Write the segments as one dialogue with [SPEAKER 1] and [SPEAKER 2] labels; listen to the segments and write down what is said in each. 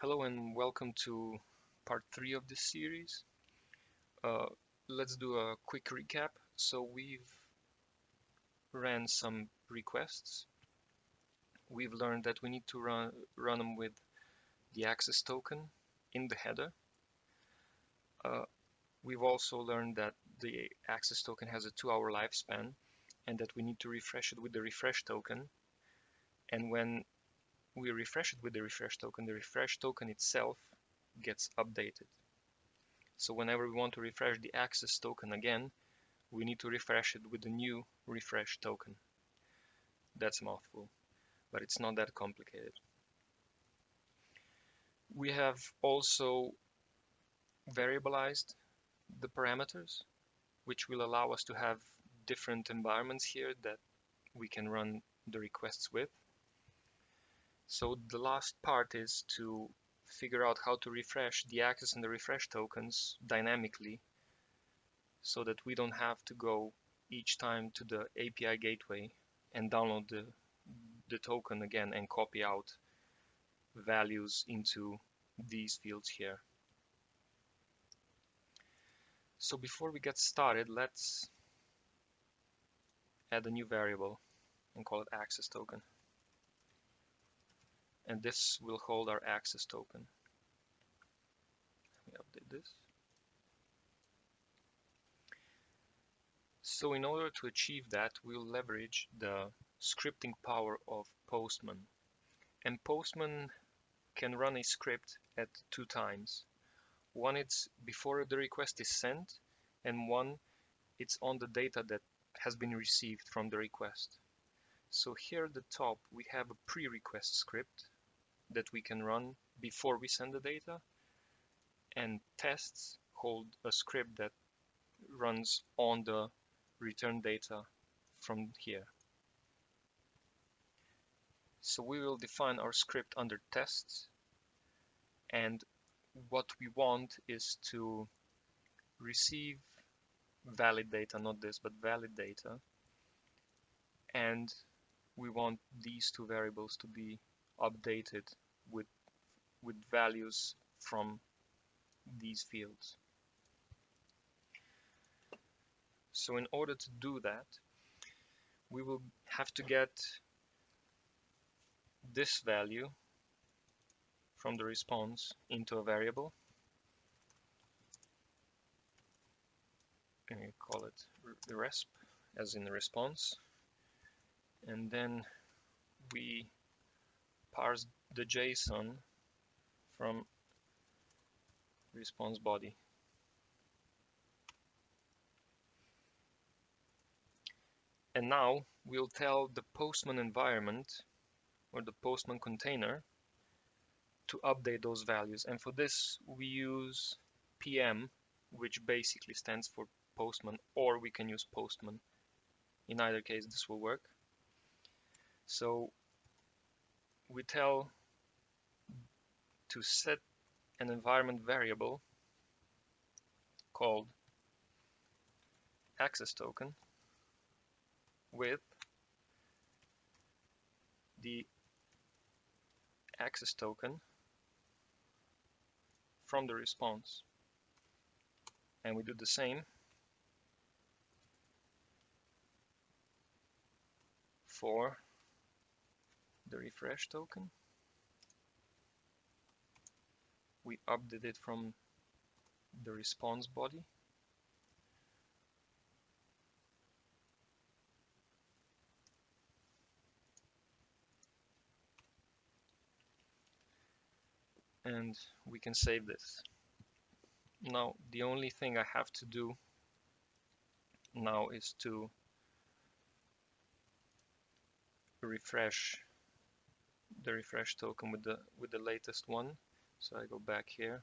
[SPEAKER 1] Hello and welcome to part three of this series. Uh, let's do a quick recap. So we've ran some requests. We've learned that we need to run, run them with the access token in the header. Uh, we've also learned that the access token has a two hour lifespan and that we need to refresh it with the refresh token. And when we refresh it with the refresh token, the refresh token itself gets updated. So whenever we want to refresh the access token again, we need to refresh it with the new refresh token. That's a mouthful, but it's not that complicated. We have also variabilized the parameters, which will allow us to have different environments here that we can run the requests with. So the last part is to figure out how to refresh the access and the refresh tokens dynamically so that we don't have to go each time to the API gateway and download the, the token again and copy out values into these fields here. So before we get started, let's add a new variable and call it access token and this will hold our access token. Let me update this. So in order to achieve that, we'll leverage the scripting power of Postman. And Postman can run a script at two times. One it's before the request is sent, and one it's on the data that has been received from the request. So here at the top, we have a pre-request script that we can run before we send the data. And tests hold a script that runs on the return data from here. So we will define our script under tests. And what we want is to receive valid data, not this, but valid data. And we want these two variables to be updated with with values from these fields. So in order to do that, we will have to get this value from the response into a variable. And call it the resp as in the response. And then we parse the JSON from response body. And now we'll tell the Postman environment or the Postman container to update those values. And for this, we use PM, which basically stands for Postman, or we can use Postman. In either case, this will work. So we tell to set an environment variable called access token with the access token from the response. And we do the same for the refresh token. We update it from the response body. And we can save this. Now, the only thing I have to do now is to refresh the refresh token with the with the latest one. So I go back here.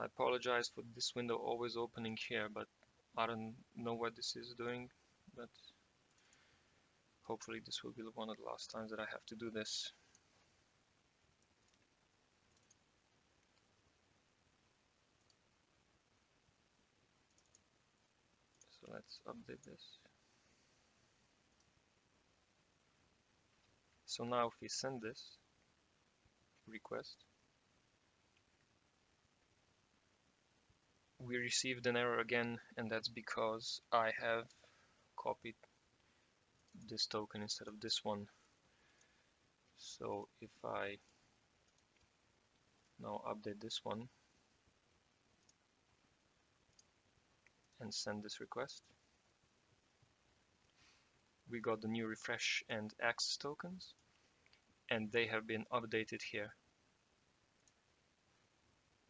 [SPEAKER 1] I apologize for this window always opening here but I don't know what this is doing but hopefully this will be one of the last times that I have to do this. So let's update this So now if we send this request, we received an error again and that's because I have copied this token instead of this one. So if I now update this one and send this request, we got the new refresh and access tokens and they have been updated here.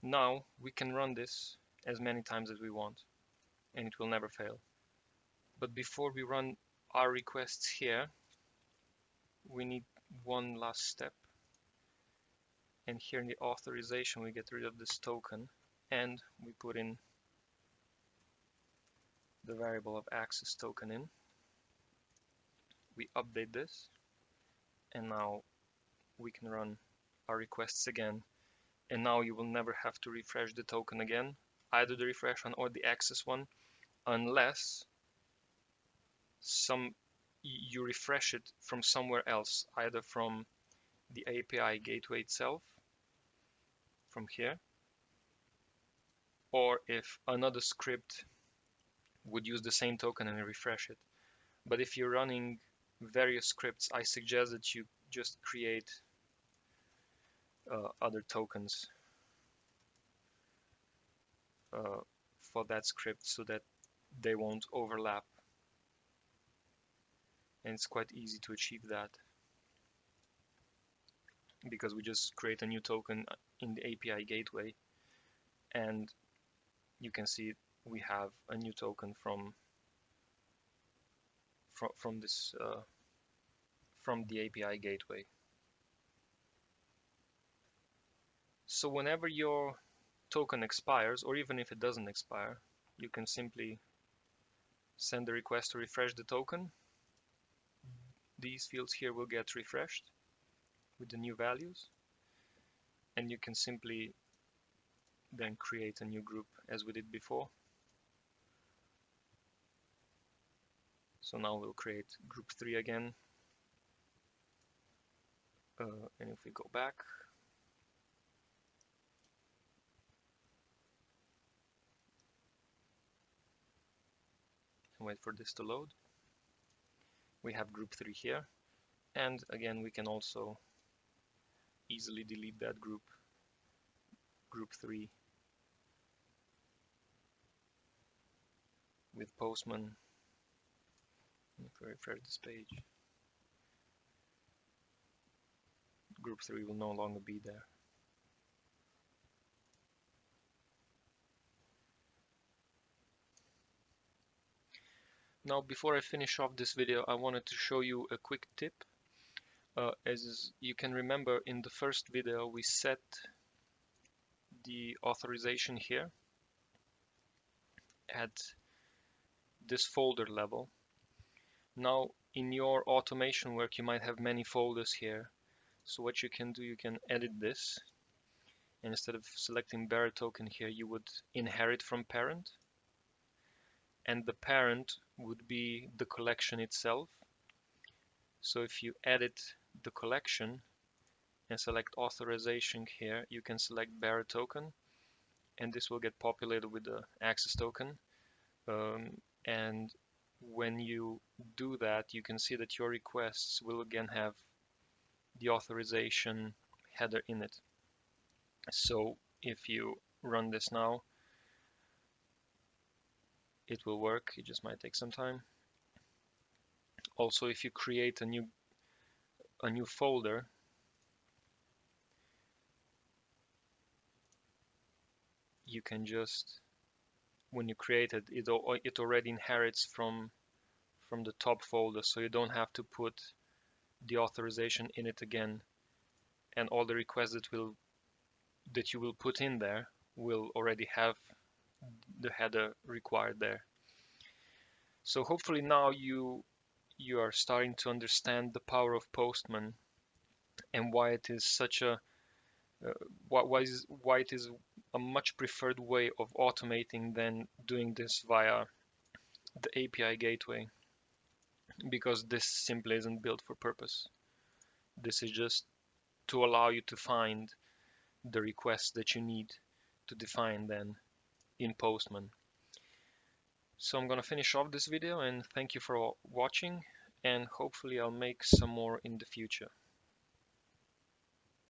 [SPEAKER 1] Now we can run this as many times as we want and it will never fail. But before we run our requests here, we need one last step. And here in the authorization, we get rid of this token and we put in the variable of access token in. We update this and now we can run our requests again. And now you will never have to refresh the token again, either the refresh one or the access one, unless some you refresh it from somewhere else, either from the API gateway itself, from here, or if another script would use the same token and refresh it. But if you're running various scripts, I suggest that you just create uh, other tokens uh, for that script so that they won't overlap. And it's quite easy to achieve that. Because we just create a new token in the API gateway and you can see we have a new token from from, from this uh, from the API gateway. So whenever your token expires or even if it doesn't expire you can simply send a request to refresh the token. These fields here will get refreshed with the new values. And you can simply then create a new group as we did before. So now we'll create group 3 again uh, and if we go back. And wait for this to load. We have group 3 here. And again we can also easily delete that group. Group 3 with postman. If we refresh this page group 3 will no longer be there Now before I finish off this video I wanted to show you a quick tip. Uh, as you can remember in the first video we set the authorization here at this folder level. Now in your automation work you might have many folders here. So what you can do, you can edit this. And instead of selecting bearer token here, you would inherit from parent and the parent would be the collection itself. So if you edit the collection and select authorization here, you can select bearer token and this will get populated with the access token. Um, and when you do that, you can see that your requests will again have the authorization header in it. So if you run this now, it will work. It just might take some time. Also if you create a new a new folder you can just when you create it it, it already inherits from from the top folder. So you don't have to put the authorization in it again and all the requests that will that you will put in there will already have the header required there. So hopefully now you you are starting to understand the power of Postman and why it is such a uh, why, why, is, why it is a much preferred way of automating than doing this via the API gateway because this simply isn't built for purpose. This is just to allow you to find the requests that you need to define then in Postman. So I'm gonna finish off this video and thank you for watching and hopefully I'll make some more in the future.